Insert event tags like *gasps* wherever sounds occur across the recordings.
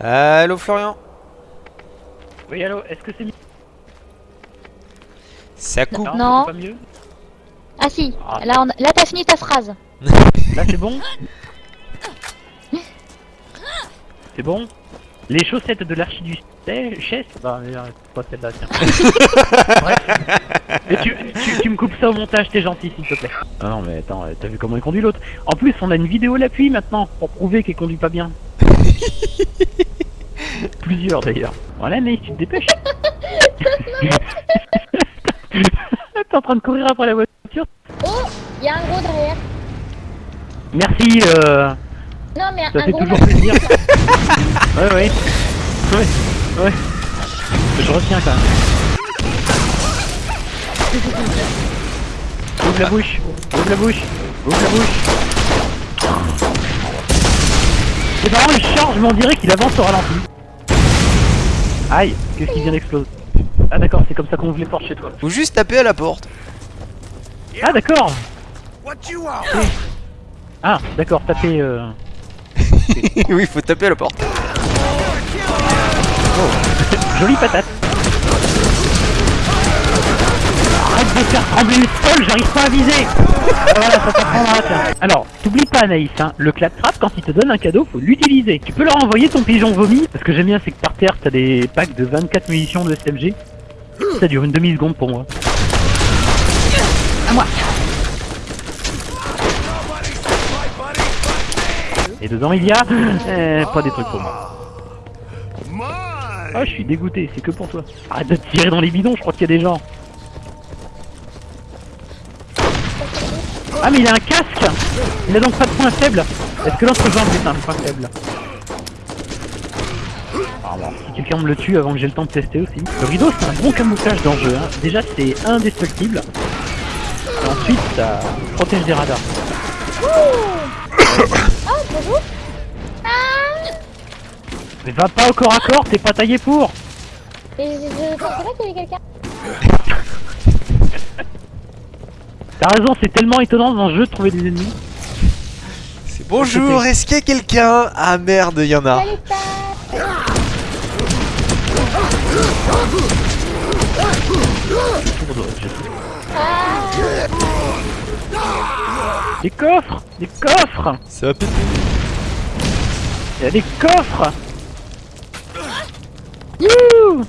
Allô Florian Oui, allô, est-ce que c'est mieux Ça coupe Non. Pas mieux Ah si, Ah. là, on... là t'as fini ta phrase. *laughs* Là, c'est bon C'est bon Les chaussettes de l'archiduchesse Bah, mais, euh, c'est pas celle-là, tiens. *laughs* Bref. Et tu, tu, tu me coupes ça au montage, t'es gentil, s'il te plaît. Ah non, mais attends, euh, t'as vu comment il conduit l'autre? En plus, on a une vidéo à l'appui maintenant, pour prouver qu'il conduit pas bien. *laughs* Plusieurs d'ailleurs. Voilà, mais tu te dépêches. *laughs* *laughs* T'es en train de courir après la voiture Oh, il y a un gros derrière. Merci, euh... Non mais Ça un fait gros toujours plaisir. *laughs* ouais, ouais. Ouais, ouais. Je retiens quand même. Ouvre la bouche, ouvre la bouche, ouvre la bouche. C'est marrant, il charge, mais on dirait qu'il avance au ralenti. Aïe, qu'est-ce qui vient d'exploser Ah d'accord, c'est comme ça qu'on ouvre les portes chez toi. Faut juste taper à la porte. Ah d'accord Ah d'accord, tapez... Euh... *laughs* oui, faut taper à la porte. Jolie patate. Arrête de faire trembler le sol, j'arrive pas à viser. Ça tiens. Alors, t'oublies pas Anaïs, hein, le claptrap, quand il te donne un cadeau, faut l'utiliser. Tu peux leur envoyer ton pigeon vomi, parce que j'aime bien, c'est que par terre, t'as des packs de 24 munitions de SMG. Ça dure une demi-seconde pour moi. À moi Et dedans, il y a... euh, pas des trucs pour moi. Ah, je suis dégoûté, c'est que pour toi. Arrête de tirer dans les bidons, je crois qu'il y a des gens. Ah, mais il a un casque Il a donc pas de point faible Est-ce que l'autre jambe est un point faible Ah si quelqu'un me le tue avant que j'ai le temps de tester aussi. Le rideau, c'est un bon camouflage dans le jeu. Hein. Déjà, c'est indestructible. Et ensuite, ça protège des radars. *coughs* Oh, bonjour. Ah Mais va pas au corps à corps, t'es pas taillé pour Et je, je pensais pas qu'il y avait quelqu'un. *laughs* T'as raison, c'est tellement étonnant dans le jeu de trouver des ennemis. C'est bonjour, est-ce qu'il y a quelqu'un Ah merde, y en a. Des coffres Des coffres Ça va péter. Il y a des coffres Youhou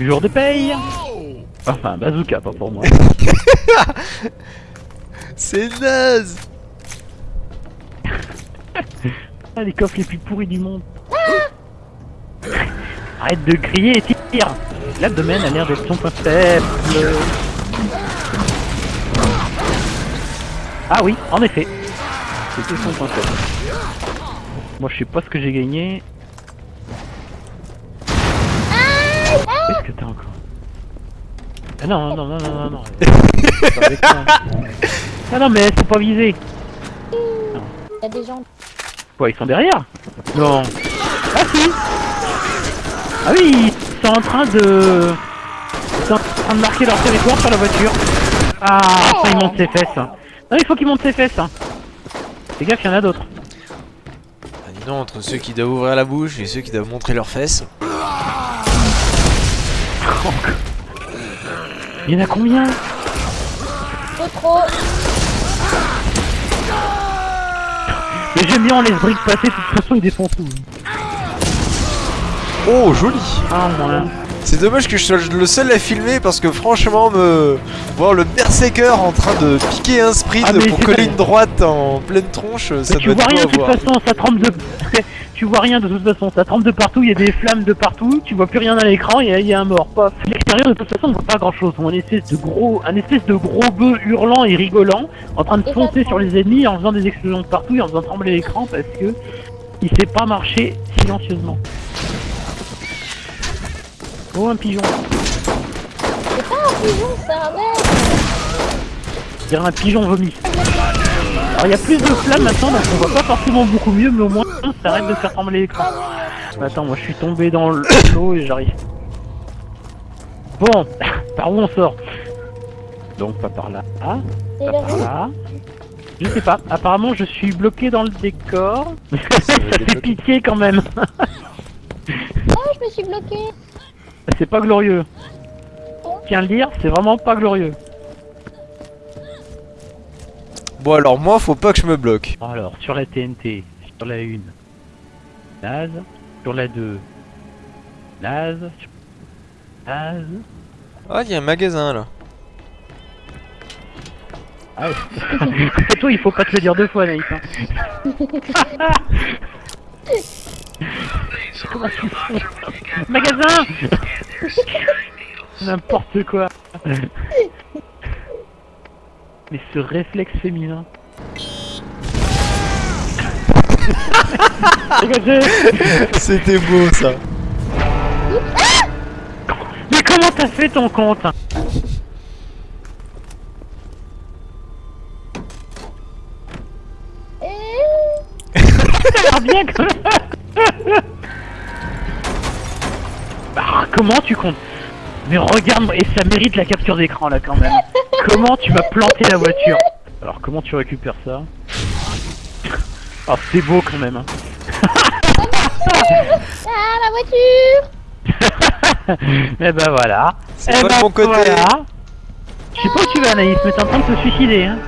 Jour de paye Enfin, bazooka, pas pour moi. *laughs* C'est naze. *laughs* Ah, les coffres les plus pourris du monde. *gasps* Arrête de crier et tire L'abdomen a l'air d'être son point faible. Ah oui, en effet. C'était son point faible. Moi je sais pas ce que j'ai gagné. Qu'est-ce que t'as encore? Ah non, non, non, non, non, non. *laughs* Ah non, mais faut pas viser. Il y a des gens. Quoi, ils sont derrière? Non. Ah si Ah oui, ils sont en train de... Ils sont en train de marquer leur territoire sur la voiture. Ah, ça, il monte ses fesses. Non, il faut qu'il monte ses fesses. Fais gaffe, il y en a d'autres. Ah, dis donc, entre ceux qui doivent ouvrir la bouche et ceux qui doivent montrer leurs fesses. *laughs* Il y en a combien Trop trop. Mais j'aime bien, on laisse Brick passer, de toute façon, il défonce tout. Oh, joli. Ah. C'est dommage que je sois le seul à filmer parce que franchement, me voir le berserker en train de piquer un sprint Ah, pour coller une droite en pleine tronche, ça tu doit rien de toute façon, ça trempe de... *laughs* tu vois rien de toute façon, ça trempe de partout, il y a des flammes de partout, tu vois plus rien à l'écran, il y, a- il y a un mort. Paf. L'extérieur de toute façon on voit pas grand chose, on espèce de gros, un espèce de gros bœuf hurlant et rigolant, en train de Et foncer sur les ennemis en faisant des explosions de partout et en faisant trembler l'écran parce que il sait pas marcher silencieusement. Oh un pigeon, C'est pas un pigeon, c'est un mec. un pigeon vomi. Alors il y a plus de flammes maintenant donc on voit pas forcément beaucoup mieux mais au moins ça arrête de faire trembler l'écran. Mais Attends, moi je suis tombé dans l'eau et j'arrive. Bon, *laughs* par où on sort? Donc pas par là, ah, C'est pas par là. Je sais pas, apparemment je suis bloqué dans le décor. *laughs* ça *laughs* fait pitié quand même. Oh, je me suis bloqué. c'est pas glorieux. Tiens le dire, c'est vraiment pas glorieux. Bon alors moi faut pas que je me bloque. Alors, sur la TNT, sur la 1, naze. Sur la 2, naze. sur- Naze. Ah il y a un magasin là. Ah ouais. *laughs* Toi, il faut pas te le dire deux fois, Naïf. Hein. *laughs* Magasin *laughs* N'importe quoi. Mais ce réflexe féminin. *laughs* C'était beau ça. Mais comment t'as fait ton compte bien quand même Bah, comment tu comptes Mais regarde, et ça mérite la capture d'écran là quand même. Comment tu m'as planté la voiture Alors comment tu récupères ça Oh c'est beau quand même. hein. Ah, la voiture *laughs* Eh ben voilà. C'est Eh pas ben de mon côté. voilà. Je sais pas où tu vas Anaïs, mais t'es en train de te suicider hein.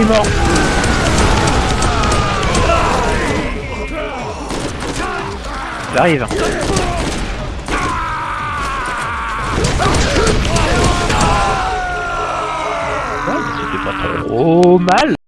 Il mort. J'arrive. C'était pas trop mal.